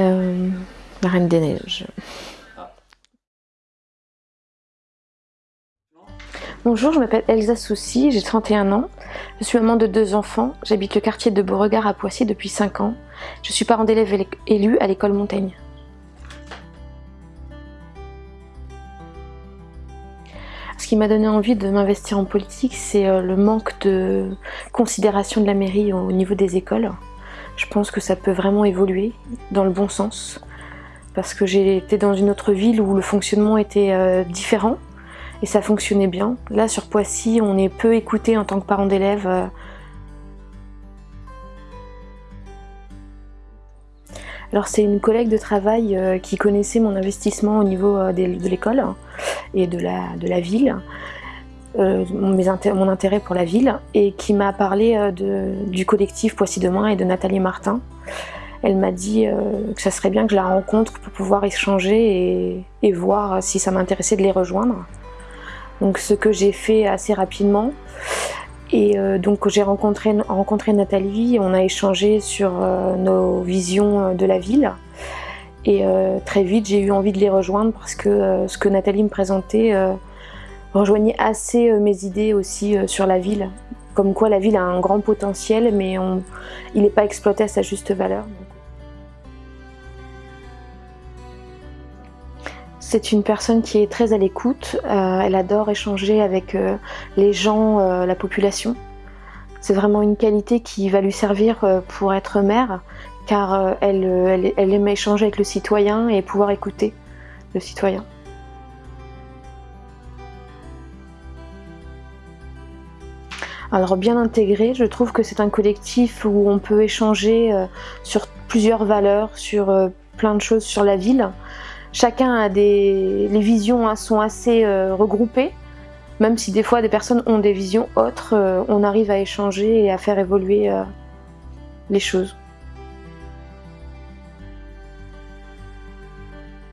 Euh, la Reine des Neiges. Bonjour, je m'appelle Elsa Soucy, j'ai 31 ans. Je suis maman de deux enfants. J'habite le quartier de Beauregard à Poissy depuis 5 ans. Je suis parent d'élève élu à l'école Montaigne. Ce qui m'a donné envie de m'investir en politique, c'est euh, le manque de considération de la mairie au niveau des écoles. Je pense que ça peut vraiment évoluer dans le bon sens parce que j'ai été dans une autre ville où le fonctionnement était euh, différent et ça fonctionnait bien. Là sur Poissy, on est peu écouté en tant que parent d'élèves. Euh. Alors c'est une collègue de travail euh, qui connaissait mon investissement au niveau de l'école et de la ville euh, mon intérêt pour la ville et qui m'a parlé euh, du collectif Poissy Demain et de Nathalie Martin. Elle m'a dit euh, que ça serait bien que je la rencontre pour pouvoir échanger et, voir si ça m'intéressait de les rejoindre. Donc ce que j'ai fait assez rapidement. Et donc j'ai rencontré, rencontré Nathalie, on a échangé sur nos visions de la ville. Et très vite j'ai eu envie de les rejoindre parce que ce que Nathalie me présentait rejoignait assez euh, mes idées aussi euh, sur la ville. Comme quoi la ville a un grand potentiel, mais il n'est pas exploité à sa juste valeur. C'est une personne qui est très à l'écoute, euh, elle adore échanger avec les gens, la population. C'est vraiment une qualité qui va lui servir pour être mère, car elle, elle aime échanger avec le citoyen et pouvoir écouter le citoyen. Alors bien intégré, je trouve que c'est un collectif où on peut échanger euh, sur plusieurs valeurs, sur euh, plein de choses sur la ville. Chacun a des... Les visions hein, sont assez euh, regroupées, même si des fois des personnes ont des visions autres, on arrive à échanger et à faire évoluer les choses.